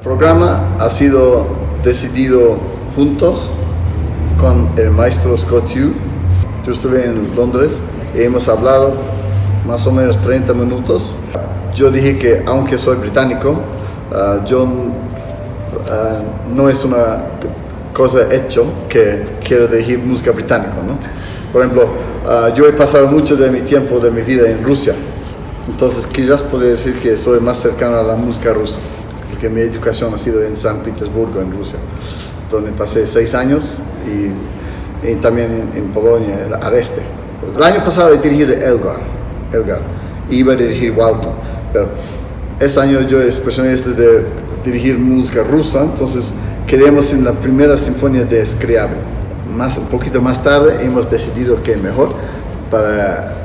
El programa ha sido decidido juntos con el maestro Scott Hugh. Yo estuve en Londres y hemos hablado más o menos 30 minutos. Yo dije que aunque soy británico, uh, yo uh, no es una cosa hecho que quiero dirigir música británica. ¿no? Por ejemplo, uh, yo he pasado mucho de mi tiempo, de mi vida en Rusia. Entonces quizás puedo decir que soy más cercano a la música rusa, porque mi educación ha sido en San Petersburgo, en Rusia, donde pasé seis años y, y también en, en, Polonia, al este. El año pasado he dirigido Elgar, Elgar iba a dirigir Walton, pero ese año yo es especialista de dirigir música rusa, entonces quedamos en la primera sinfonía de Scriabin. Más, un poquito más tarde hemos decidido que mejor para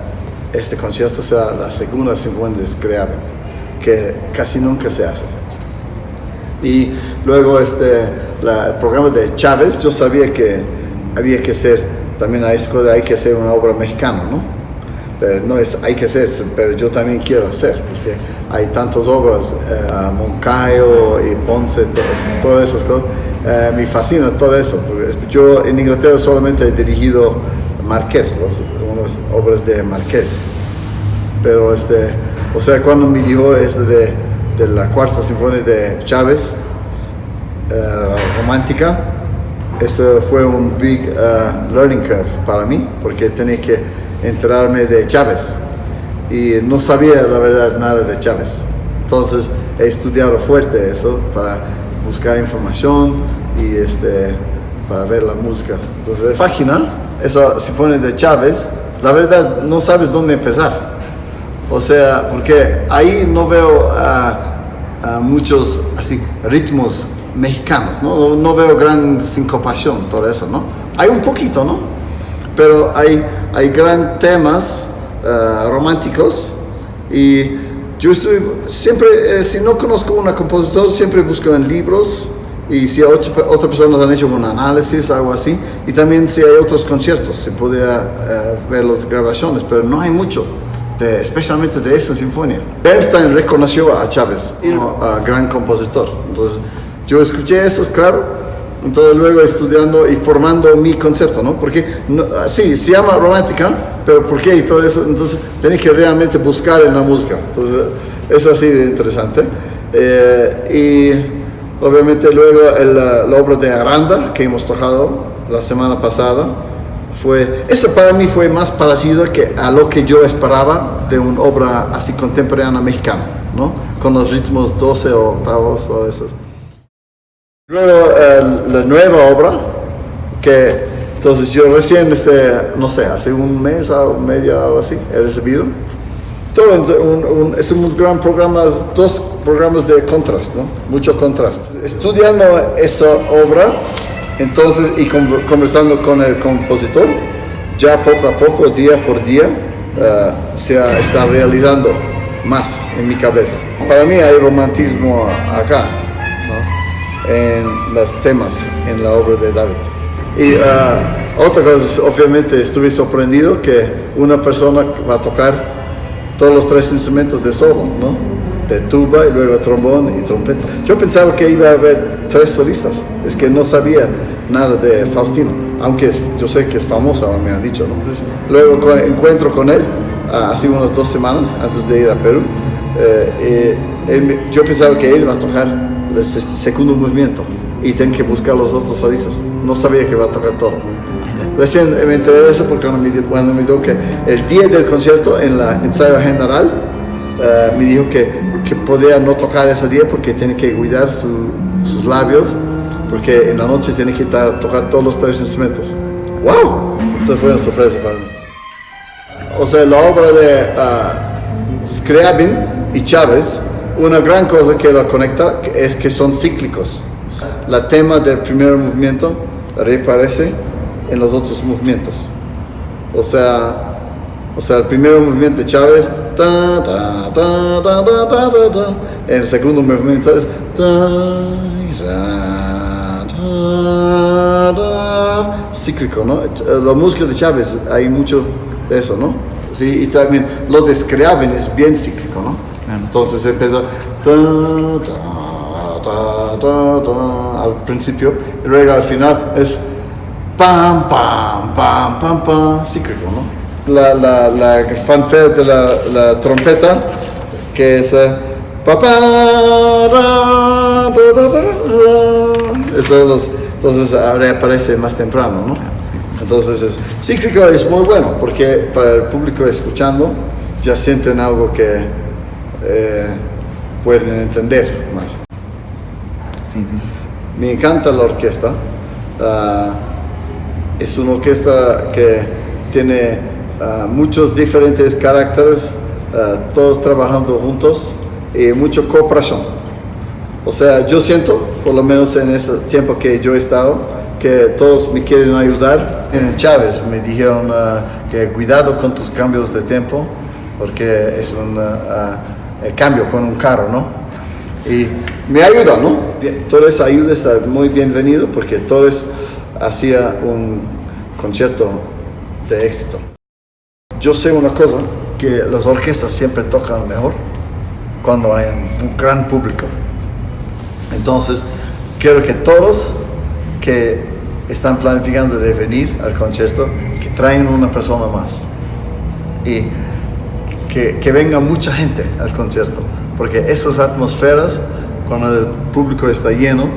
este concierto será la segunda sinfonía de Scriabin, que casi nunca se hace. Y luego este, la, el programa de Chávez, yo sabía que había que hacer, también a escuela hay que hacer una obra mexicana, ¿no? Pero no es hay que hacer, pero yo también quiero hacer, porque hay tantas obras, eh, Moncayo y Ponce, to, todas esas cosas, eh, me fascina todo eso, yo en Inglaterra solamente he dirigido Marqués, las, unas obras de Marqués, pero este, o sea, cuando me dijo este de, de la cuarta sinfonía de Chávez, eh, romántica, eso fue un big uh, learning curve para mí, porque tenía que enterarme de Chávez y no sabía la verdad nada de Chávez. Entonces he estudiado fuerte eso para buscar información y este, para ver la música. Entonces, página, esa sinfonía de Chávez, la verdad no sabes dónde empezar. O sea, porque ahí no veo uh, muchos así ritmos mexicanos, ¿no? no veo gran sincopación, todo eso, ¿no? Hay un poquito, ¿no? Pero hay, hay gran temas uh, románticos y yo estoy, siempre, eh, si no conozco un compositor, siempre busco en libros y si otras otra personas han hecho un análisis, algo así, y también si hay otros conciertos, se puede uh, ver las grabaciones, pero no hay mucho. De, especialmente de esta sinfonía. Bernstein reconoció a Chávez, como uh, gran compositor. Entonces, yo escuché eso, claro, entonces luego estudiando y formando mi concepto, ¿no? Porque, no, sí, se llama romántica, pero ¿por qué? Y todo eso, entonces tenés que realmente buscar en la música. Entonces, es así de interesante. Eh, y obviamente luego el, la obra de Aranda, que hemos tocado la semana pasada, fue, esa para mí fue más parecido que a lo que yo esperaba de una obra así contemporánea mexicana, ¿no? Con los ritmos 12 octavos, todo eso. Luego eh, la nueva obra, que entonces yo recién, este, no sé, hace un mes o media o así, he recibido. Todo un, un, es un gran programa, dos programas de contraste, ¿no? Mucho contraste. Estudiando esa obra, entonces, y conversando con el compositor, ya poco a poco, día por día, uh, se está realizando más en mi cabeza. Para mí hay romantismo acá, en los temas en la obra de David. Y uh, otra cosa, obviamente estuve sorprendido que una persona va a tocar todos los tres instrumentos de solo, ¿no? De tuba y luego trombón y trompeta. Yo pensaba que iba a haber tres solistas, es que no sabía nada de Faustino, aunque yo sé que es famosa, me han dicho, ¿no? Entonces, luego con, encuentro con él, uh, hace unas dos semanas antes de ir a Perú, eh, él, yo pensaba que él va a tocar el segundo movimiento y tengo que buscar los otros solistas. No sabía que iba a tocar todo. Recién me enteré de eso porque me, cuando me dijo que el día del concierto, en la ensayo general, uh, me dijo que, podía no tocar ese día porque tiene que cuidar su, sus labios, porque en la noche tiene que tocar todos los tres instrumentos. ¡Wow! Eso fue una sorpresa para mí. O sea, la obra de uh, Scriabin y Chávez, una gran cosa que la conecta es que son cíclicos. La tema del primer movimiento reaparece en los otros movimientos. O sea, o sea el primer movimiento de Chávez, ta, ta, ta, ta, ta, ta, ta, ta. el segundo movimiento es cíclico, ¿no? La música de Chávez hay mucho de eso, ¿no? Sí, y también lo de Scriabin es bien cíclico, ¿no? Entonces empieza ta, ta, ta, ta, ta, al principio, y luego al final es pam, pam, pam, pam, pam, cíclico, ¿no? La, la, la fanfare de la, la trompeta, que es eh, pa, pa, ra, ta, ta, ta, ra. Eso es los- entonces ahora aparece más temprano, ¿no? Entonces es cíclico es muy bueno porque para el público escuchando ya sienten algo que eh, pueden entender más. Sí, sí. Me encanta la orquesta. Ah, es una orquesta que tiene ah, muchos diferentes caracteres, ah, todos trabajando juntos y mucha cooperación. O sea, yo siento, por lo menos en ese tiempo que yo he estado, que todos me quieren ayudar. En Chávez me dijeron ah, que cuidado con tus cambios de tiempo, porque es un cambio con un carro, ¿no? Y me ayuda, ¿no? Esa ayuda está muy bienvenido porque Torres hacía un concierto de éxito. Yo sé una cosa, que las orquestas siempre tocan mejor cuando hay un gran público. Entonces, quiero que todos que están planificando de venir al concierto, que traigan una persona más. Y que, venga mucha gente al concierto, porque esas atmosferas, cuando el público está lleno,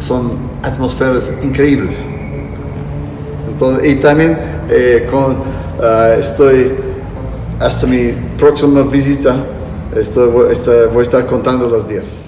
son atmosferas increíbles. Y también eh, con, ah, estoy, hasta mi próxima visita, estoy, voy a estar contando los días.